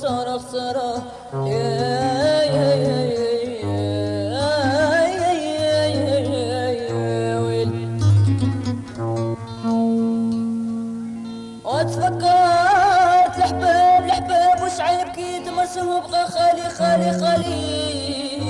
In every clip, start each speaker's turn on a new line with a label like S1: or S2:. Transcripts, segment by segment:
S1: صرخ صرخ يا يا يا يا وتفكرت الحباب خالي خالي خالي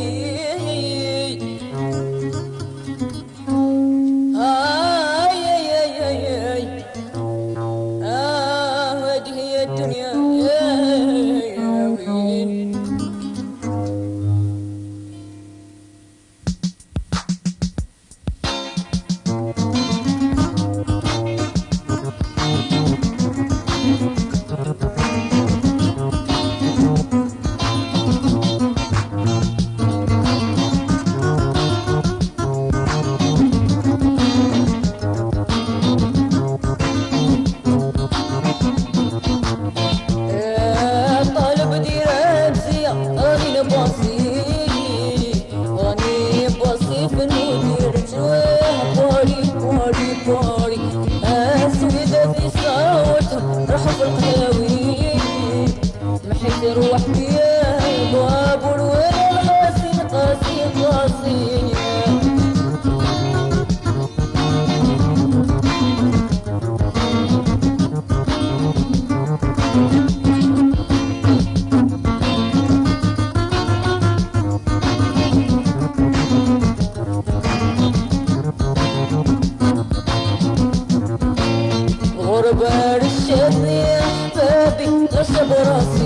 S1: يا ضياع بابي غشة براسي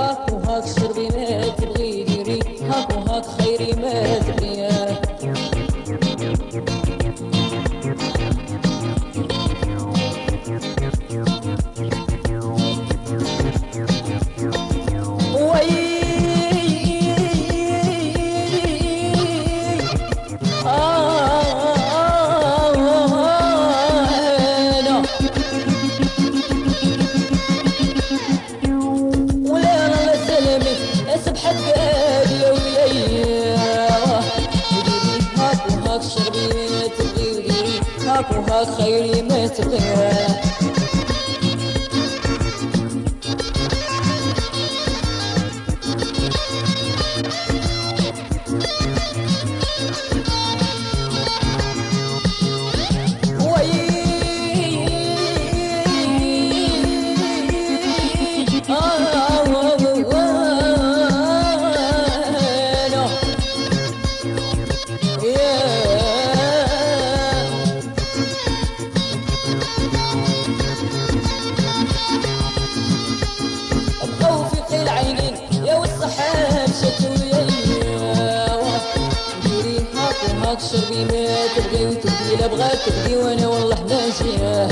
S1: وهاك شربي ما تبغي وهاك خيري ما تبغي هاك وهاك شربي ما تبغي وتبغي لا بغات تبغي وأنا والله ماشيه